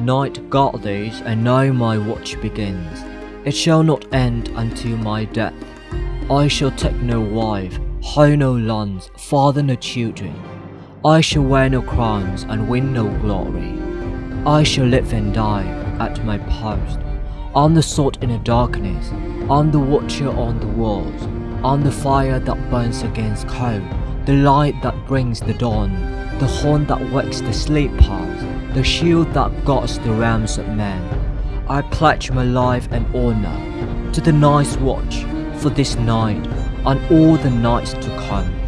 Night guard these, and now my watch begins. It shall not end until my death. I shall take no wife, hoe no lands, father no children. I shall wear no crowns and win no glory. I shall live and die at my post. I'm the salt in the darkness. I'm the watcher on the walls. I'm the fire that burns against cold. The light that brings the dawn. The horn that wakes the sleepers. The shield that guards the realms of men. I pledge my life and honor to the night's watch for this night and all the nights to come.